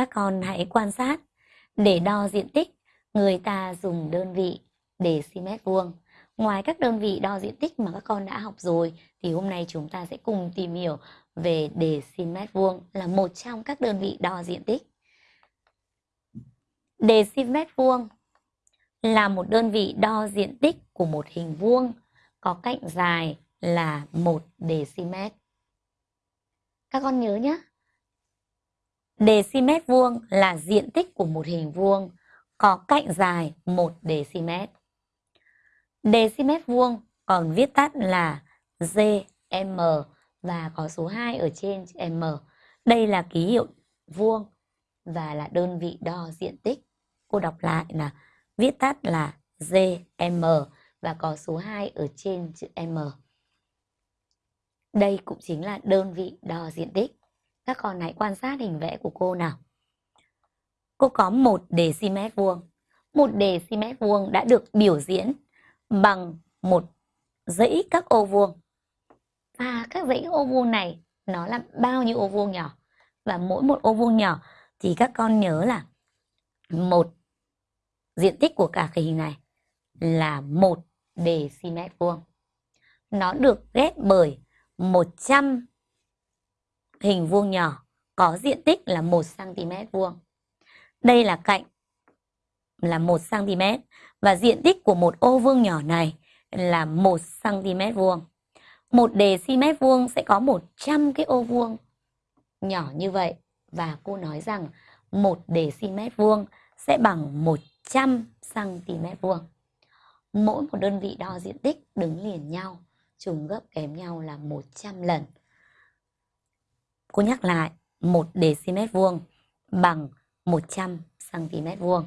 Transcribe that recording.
Các con hãy quan sát. Để đo diện tích, người ta dùng đơn vị dm vuông. Ngoài các đơn vị đo diện tích mà các con đã học rồi thì hôm nay chúng ta sẽ cùng tìm hiểu về dm vuông là một trong các đơn vị đo diện tích. Dm vuông là một đơn vị đo diện tích của một hình vuông có cạnh dài là 1 dm. Các con nhớ nhé dm vuông là diện tích của một hình vuông, có cạnh dài 1 dm. Dm vuông còn viết tắt là GM và có số 2 ở trên M. Đây là ký hiệu vuông và là đơn vị đo diện tích. Cô đọc lại là viết tắt là GM và có số 2 ở trên chữ M. Đây cũng chính là đơn vị đo diện tích. Các con hãy quan sát hình vẽ của cô nào. Cô có một dm vuông. Một dm vuông đã được biểu diễn bằng một dãy các ô vuông. Và các dãy ô vuông này, nó là bao nhiêu ô vuông nhỏ? Và mỗi một ô vuông nhỏ thì các con nhớ là một diện tích của cả cái hình này là một dm vuông. Nó được ghép bởi 100 hình vuông nhỏ có diện tích là 1 cm vuông. Đây là cạnh là 1 cm và diện tích của một ô vuông nhỏ này là 1 cm vuông. Một đề cm vuông sẽ có 100 cái ô vuông nhỏ như vậy và cô nói rằng một đề cm vuông sẽ bằng 100 cm vuông. Mỗi một đơn vị đo diện tích đứng liền nhau, trùng gấp kém nhau là 100 lần. Cô nhắc lại, 1 dm vuông bằng 100 cm vuông.